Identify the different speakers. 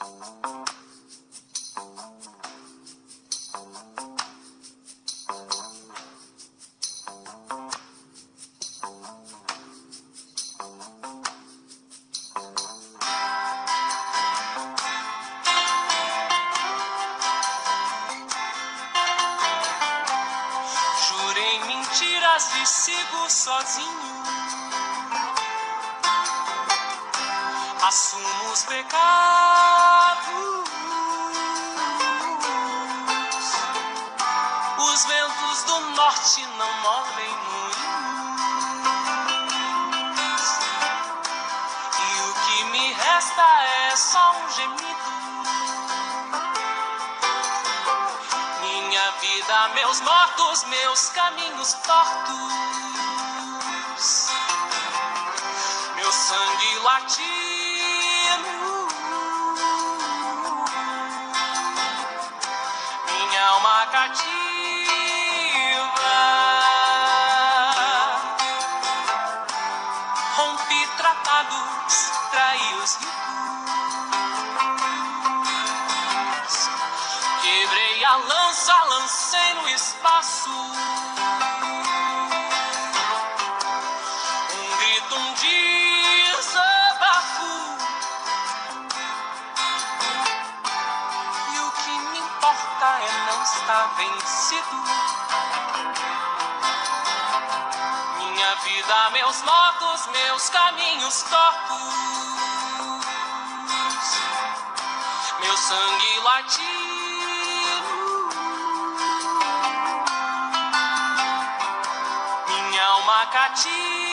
Speaker 1: Jurei mentiras e sigo sozinho. Assumo os pecados. Os ventos do norte não movem moinhos. E o que me resta é só um gemido. Minha vida, meus mortos, meus caminhos tortos. Meu sangue latino. Alma cativa. Rompi tratados, traí os ritos. Quebrei a lança, lancei no espaço. Estar vencido. Minha vida, meus motos, meus caminhos tortos. Meu sangue latino. Minha alma cativa.